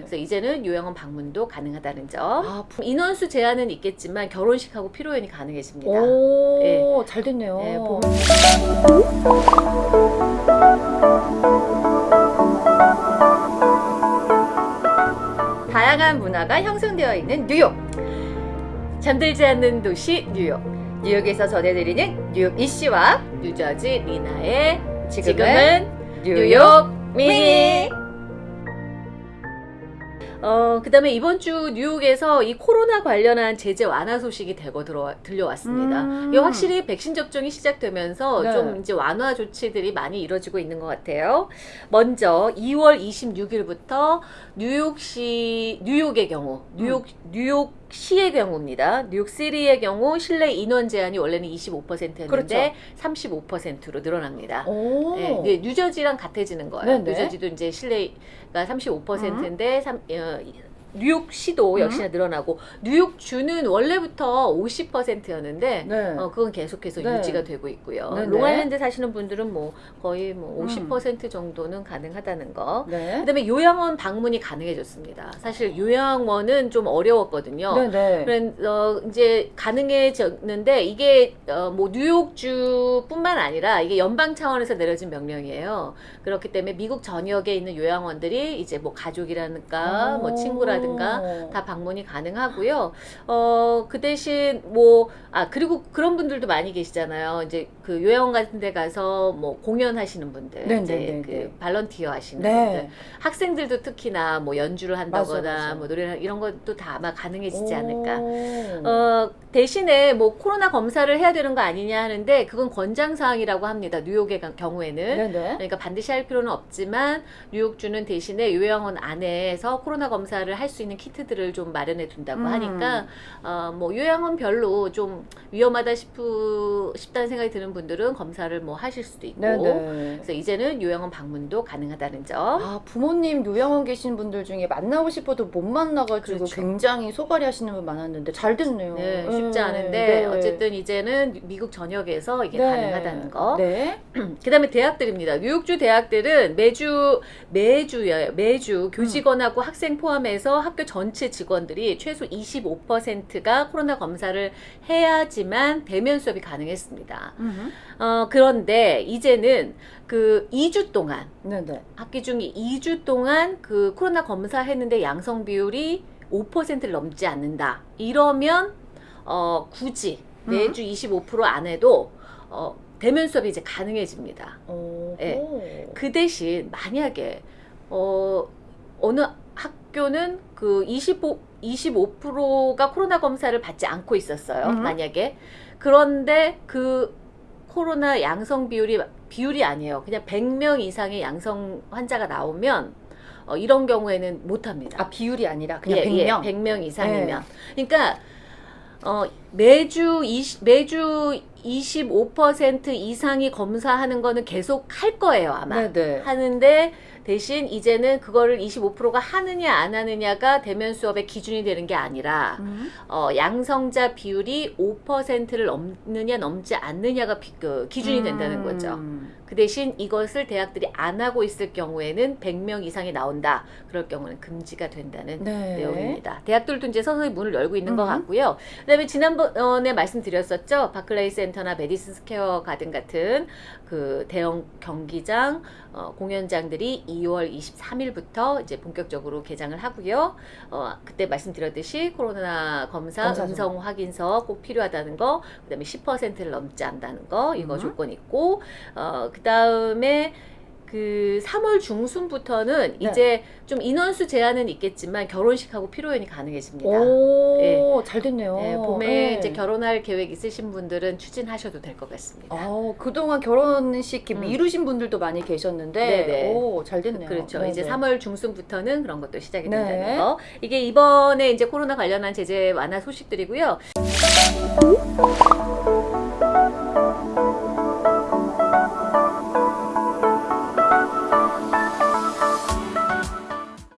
그래서 이제는 요양원 방문도 가능하다는 점. 아, 부- 인원수 제한은 있겠지만 결혼식하고 피로연이 가능해집니다. 오, 예. 잘 됐네요. 네, 봄- 다양한 문화가 형성되어 있는 뉴욕. 잠들지 않는 도시 뉴욕. 뉴욕에서 전해드리는 뉴욕 이씨와 뉴저지 리나의 지금은 뉴욕 미니. 어, 그 다음에 이번 주 뉴욕에서 이 코로나 관련한 제재 완화 소식이 대거 들어, 들려왔습니다. 음. 이게 확실히 백신 접종이 시작되면서 네. 좀 이제 완화 조치들이 많이 이루어지고 있는 것 같아요. 먼저 2월 26일부터 뉴욕시, 뉴욕의 경우, 뉴욕, 뉴욕 시의 경우입니다. 뉴욕시리의 경우 실내 인원 제한이 원래는 25%였는데 그렇죠. 35%로 늘어납니다. 오. 네, 이제 뉴저지랑 같아지는 거예요. 네네. 뉴저지도 이제 실내가 35%인데 삼, 어, 뉴욕시도 역시나 늘어나고 뉴욕주는 원래부터 50%였는데 네. 어, 그건 계속해서 네. 유지가 되고 있고요. 네네. 롱아일랜드 사시는 분들은 뭐 거의 뭐 음. 50% 정도는 가능하다는 거. 네. 그다음에 요양원 방문이 가능해졌습니다. 사실 요양원은 좀 어려웠거든요. 네네. 그래서 이제 가능해졌는데 이게 어, 뭐 뉴욕주뿐만 아니라 이게 연방 차원에서 내려진 명령이에요. 그렇기 때문에 미국 전역에 있는 요양원들이 이제 뭐 가족이라든가 뭐 친구라든가 오. 다 방문이 가능하고요. 어, 그 대신 뭐, 아, 그리고 그런 분들도 많이 계시잖아요. 이제 그 요양원 같은 데 가서 뭐 공연하시는 분들. 네, 이제 네, 네, 그 네. 발런티어 하시는 분들. 네. 학생들도 특히나 뭐 연주를 한다거나 맞아, 맞아. 뭐 노래를 이런 것도 다 아마 가능해지지 않을까. 오. 어, 대신에 뭐 코로나 검사를 해야 되는 거 아니냐 하는데 그건 권장사항이라고 합니다. 뉴욕의 가- 경우에는. 네네. 그러니까 반드시 할 필요는 없지만 뉴욕주는 대신에 요양원 안에서 코로나 검사를 할수 있는 키트들을 좀 마련해 둔다고 음. 하니까 어, 뭐 요양원 별로 좀 위험하다 싶으, 싶다는 생각이 드는 분들은 검사를 뭐 하실 수도 있고 네네. 그래서 이제는 요양원 방문도 가능하다는 점. 아, 부모님 요양원 계신 분들 중에 만나고 싶어도 못 만나가지고 그렇죠. 굉장히 소갈이 하시는 분 많았는데 잘 됐네요. 네, 쉽지 네. 않은데 네. 어쨌든 이제는 미국 전역에서 이게 네. 가능하다는 거. 네. 그 다음에 대학들입니다. 뉴욕주 대학들은 매주 매주요 매주 교직원하고 학생 포함해서 학교 전체 직원들이 최소 25%가 코로나 검사를 해야지 만 대면 수업이 가능했습니다. 음흠. 어, 그런데 이제는 그 2주 동안 네네. 학기 중 2주 동안 그 코로나 검사했는데 양성 비율이 5%를 넘지 않는다. 이러면 어, 굳이 매주 25%안 해도 어, 대면 수업이 이제 가능해집니다. 오. 네. 오. 그 대신 만약에 어, 어느 학교는 그 25, 25%가 코로나 검사를 받지 않고 있었어요. 음. 만약에 그런데 그 코로나 양성 비율이 비율이 아니에요. 그냥 100명 이상의 양성 환자가 나오면 어, 이런 경우에는 못 합니다. 아, 비율이 아니라 그냥 예, 100명. 예, 100명 이상이면. 그러니까 어, 매주 20, 매주 25% 이상이 검사하는 거는 계속 할 거예요, 아마. 네네. 하는데 대신 이제는 그거를 25%가 하느냐 안 하느냐가 대면 수업의 기준이 되는 게 아니라 음. 어, 양성자 비율이 5%를 넘느냐 넘지 않느냐가 비- 그 기준이 된다는 거죠. 음. 그 대신 이것을 대학들이 안 하고 있을 경우에는 100명 이상이 나온다. 그럴 경우는 금지가 된다는 네. 내용입니다. 대학들도 이제 서서히 문을 열고 있는 것 음. 같고요. 그 다음에 지난번에 말씀드렸었죠. 바클레이 센터 나 메디슨 스퀘어 가든 같은 그 대형 경기장 어, 공연장들이 2월 23일부터 이제 본격적으로 개장을 하고요. 어, 그때 말씀드렸듯이 코로나 검사 검사 좀. 음성 확인서 꼭 필요하다는 거, 그다음에 10%를 넘지 않다는 거 이거 음. 조건 있고, 어, 그다음에 그 3월 중순부터는 네. 이제 좀 인원수 제한은 있겠지만 결혼식하고 피로연이 가능해집니다. 오, 예. 잘 됐네요. 네, 봄에 네. 이제 결혼할 계획 있으신 분들은 추진하셔도 될 것 같습니다. 아, 그동안 결혼식 음. 미루신 분들도 많이 계셨는데, 네네. 오, 잘 됐네요. 그렇죠. 네네. 이제 3월 중순부터는 그런 것도 시작이 네. 된다는 거. 이게 이번에 이제 코로나 관련한 제재 완화 소식들이고요.